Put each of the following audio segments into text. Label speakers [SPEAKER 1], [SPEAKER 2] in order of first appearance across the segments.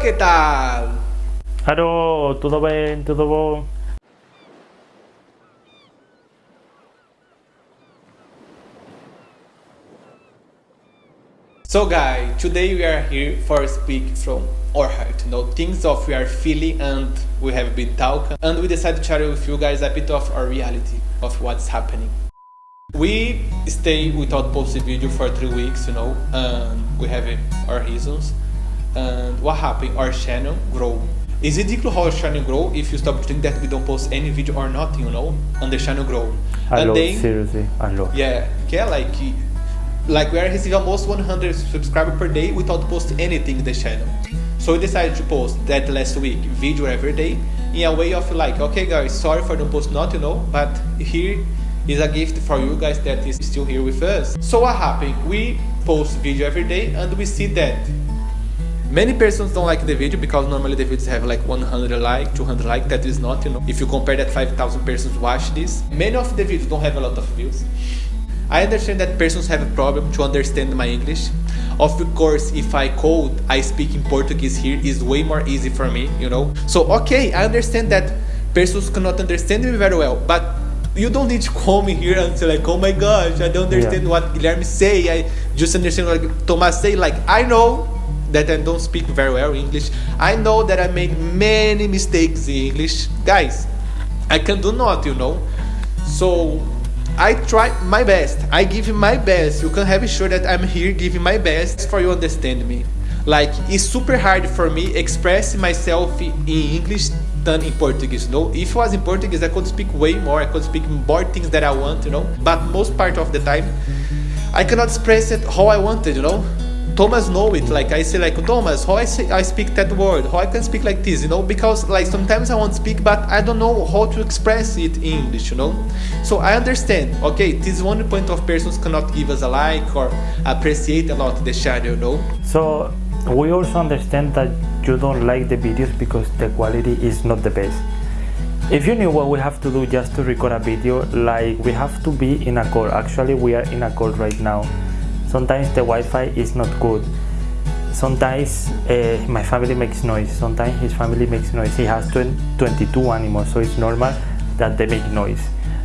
[SPEAKER 1] que tal?
[SPEAKER 2] Alô, tudo bem? Tudo bom?
[SPEAKER 1] So guys, today we are here for a speak from our heart, you know, things of we are feeling and we have been talking and we decided to share with you guys a bit of our reality of what's happening. We stay without posting video for three weeks, you know, and we have our reasons. What happened? Our channel grow. It's ridiculous how our channel grow if you stop doing that we don't post any video or nothing, you know, and the channel grow.
[SPEAKER 2] I
[SPEAKER 1] and
[SPEAKER 2] love,
[SPEAKER 1] then,
[SPEAKER 2] seriously, I love.
[SPEAKER 1] yeah, yeah, like like we are receiving almost 100 subscribers per day without posting anything in the channel. So we decided to post that last week video every day in a way of like, okay guys, sorry for the post not, you know, but here is a gift for you guys that is still here with us. So what happened? We post video every day and we see that Many persons don't like the video because normally the videos have like 100 like, 200 like, that is not, you know, if you compare that 5000 persons watch this. Many of the videos don't have a lot of views. I understand that persons have a problem to understand my English. Of course, if I code, I speak in Portuguese here is way more easy for me, you know. So, okay, I understand that persons cannot understand me very well, but you don't need to call me here and say like, oh my gosh, I don't understand
[SPEAKER 2] Yeah.
[SPEAKER 1] what Guilherme say. I just understand what Thomas say. Like, I know that I don't speak very well English. I know that I made many mistakes in English. Guys, I can do not, you know. So I try my best. I give my best. You can have sure that I'm here giving my best for you understand me. Like it's super hard for me express myself in English than in Portuguese. You know, if it was in Portuguese, I could speak way more. I could speak more things that I want. You know, but most part of the time, I cannot express it how I wanted. You know. Thomas know it like I say like Thomas how I say I speak that word how I can speak like this you know because like sometimes I want to speak but I don't know how to express it in English you know so I understand okay this one point of persons cannot give us a like or appreciate a lot the channel you know
[SPEAKER 2] So we also understand that you don't like the videos because the quality is not the best. If you knew what we have to do just to record a video, like we have to be in a call. Actually, we are in a call right now. Sometimes the Wi-Fi is not good. Sometimes uh, my family makes noise. Sometimes his family makes noise. He has 20, 22 animals, so it's normal that they make noise.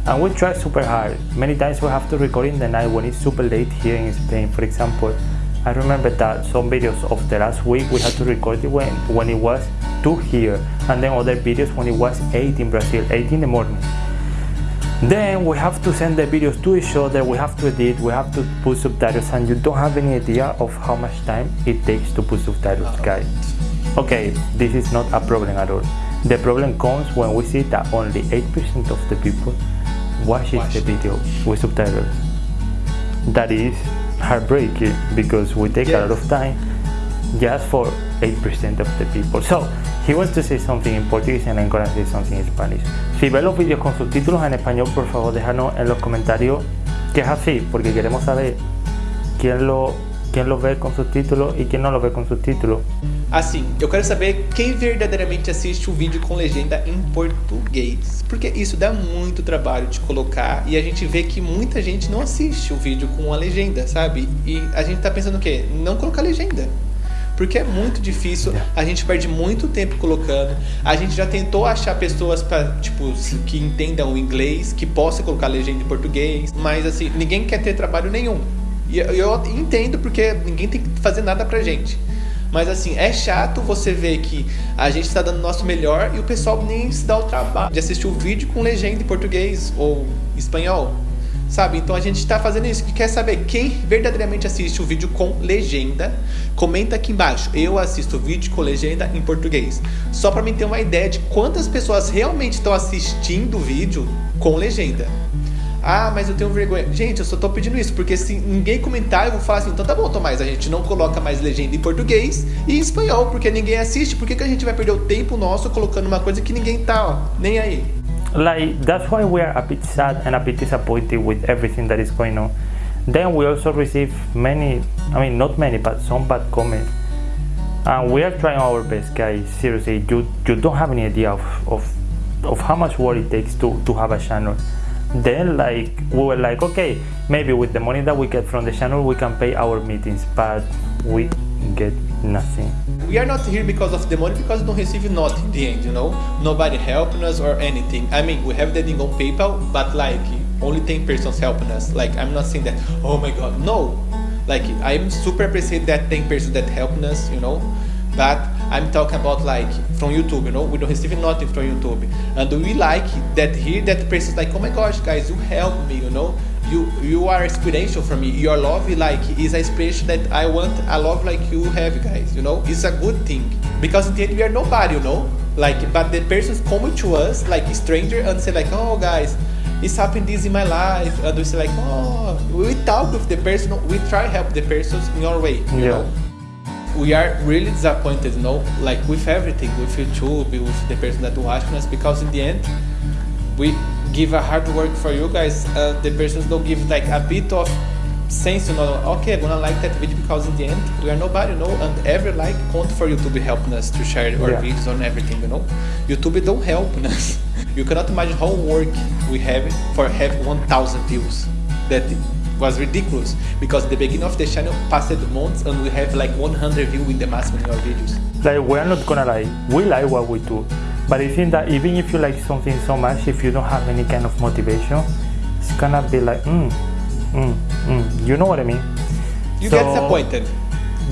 [SPEAKER 2] And we try super hard. Many times we have to record in the night when it's super late here in Spain. For example, I remember that some videos of the last week we had to record it when, when it was 2 here and then other videos when it was 8 in Brazil, 8 in the morning. Then we have to send the videos to each other, we have to edit, we have to put subtitles and you don't have any idea of how much time it takes to put subtitles guys. Okay, this is not a problem at all. The problem comes when we see that only 8% of the people watches
[SPEAKER 1] Watch.
[SPEAKER 2] the video with subtitles. That is heartbreaking because we take a lot of time just for 8% of the people. So, he wants to say something in Portuguese and I'm gonna say something in Spanish. Si ves los vídeos con subtítulos en español, por favor déjanos en los comentarios que es así, porque queremos saber quién lo, quién lo ve con subtítulos y quién no lo ve con subtítulos.
[SPEAKER 1] Assim, eu quero saber quem verdadeiramente assiste o vídeo com legenda em português. Porque isso dá muito trabalho de colocar e a gente vê que muita gente não assiste o vídeo com a legenda, sabe? E a gente tá pensando o quê? Não colocar legenda. Porque é muito difícil, a gente perde muito tempo colocando. A gente já tentou achar pessoas para tipo, que entendam o inglês, que possam colocar legenda em português, mas assim, ninguém quer ter trabalho nenhum. E eu- eu entendo porque ninguém tem que fazer nada pra gente. Mas assim, é chato você ver que a gente está dando o nosso melhor e o pessoal nem se dá o trabalho de assistir o vídeo com legenda em português ou espanhol. Sabe? Então a gente está fazendo isso. E quer saber quem verdadeiramente assiste o vídeo com legenda? Comenta aqui embaixo. Eu assisto o vídeo com legenda em português. Só para mim ter uma ideia de quantas pessoas realmente estão assistindo o vídeo com legenda. Ah, mas eu tenho vergonha. Gente, eu só tô pedindo isso, porque se ninguém comentar, eu vou falar assim, então tá bom, Tomás, a gente não coloca mais legenda em português e em espanhol, porque ninguém assiste. Por que, que a gente vai perder o tempo nosso colocando uma coisa que ninguém tá, ó, nem aí?
[SPEAKER 2] Like that's why we are a bit sad and a bit disappointed with everything that is going on. Then we also receive many i mean not many but some bad comments. And we are trying our best guys. Seriously you you don't have any idea of of, of how much work it takes to to have a channel. Then like we were like okay maybe with the money that we get from the channel we can pay our meetings. But we get nothing.
[SPEAKER 1] We are not here because of the money because we don't receive nothing in the end, you know? Nobody helping us or anything. I mean, we have the thing on PayPal, but like only 10 persons helping us. Like I'm not saying that, oh my god, no. Like I'm super appreciate that 10 persons that helping us, you know? But I'm talking about like from YouTube, you know, we don't receive nothing from YouTube. And we like that here that person's like, oh my gosh, guys, you help me, you know, you you are inspirational for me. Your love like is a inspiration that I want a love like you have, guys. You know, it's a good thing because in the end we are nobody, you know. Like, but the persons come to us like a stranger and say like, oh guys, it's happened this in my life, and we say like, oh, we talk with the person, we try help the persons in our way, you
[SPEAKER 2] Yeah.
[SPEAKER 1] know we are really disappointed, you know, like with everything, with YouTube, with the person that watching us, because in the end, we give a hard work for you guys. Uh, the persons don't give like a bit of sense, you know. Okay, I'm gonna like that video because in the end, we are nobody, you know, and every like count for YouTube helping us to share our
[SPEAKER 2] Yeah.
[SPEAKER 1] videos on everything, you know. YouTube don't help us. you cannot imagine how work we have for have 1,000 views. That was ridiculous because the beginning of the channel passed months and we have like 100 views in the maximum in our videos.
[SPEAKER 2] Like we're not gonna lie, we like what we do. But I think that even if you like something so much, if you don't have any kind of motivation, it's gonna be like, mm, mm, mm. You know what I mean?
[SPEAKER 1] You
[SPEAKER 2] So-
[SPEAKER 1] get disappointed.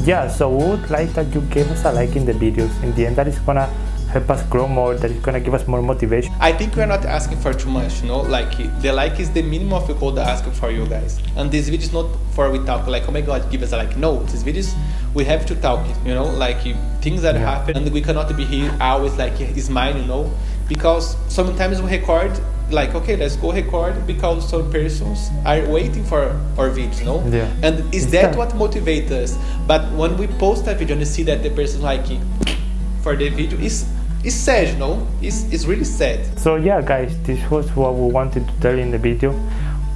[SPEAKER 2] Yeah, so we would like that you give us a like in the videos. In the end, that is gonna help us grow more. That is gonna give us more motivation.
[SPEAKER 1] I think we're not asking for too much, you know, like the like is the minimum of the code asking for you guys. And this video is not for we talk like, oh my god, give us a like. No, this videos we have to talk, you know, like things that
[SPEAKER 2] Yeah.
[SPEAKER 1] happen and we cannot be here always like is mine, you know, because sometimes we record like okay let's go record because some persons are waiting for our videos you know
[SPEAKER 2] Yeah.
[SPEAKER 1] and is
[SPEAKER 2] It's
[SPEAKER 1] that
[SPEAKER 2] that.
[SPEAKER 1] what motivates us but when we post a video and you see that the person like for the video is it's sad you know it's, it's really sad
[SPEAKER 2] So yeah, guys, this was what we wanted to tell in the video.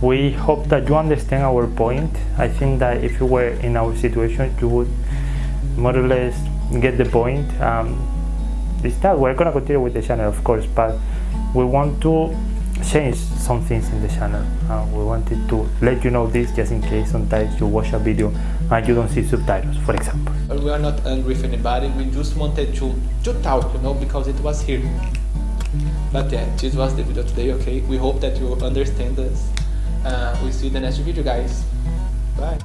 [SPEAKER 2] We hope that you understand our point. I think that if you were in our situation, you would more or less get the point. Um, it's that we're gonna continue with the channel, of course, but we want to change some things in the channel. Uh, we wanted to let you know this just in case sometimes you watch a video and you don't see subtitles, for example.
[SPEAKER 1] We are not angry with anybody. We just wanted to to talk, you know, because it was here. But yeah, this was the video today. Okay, we hope that you understand us. Uh, we see you in the next video, guys. Bye.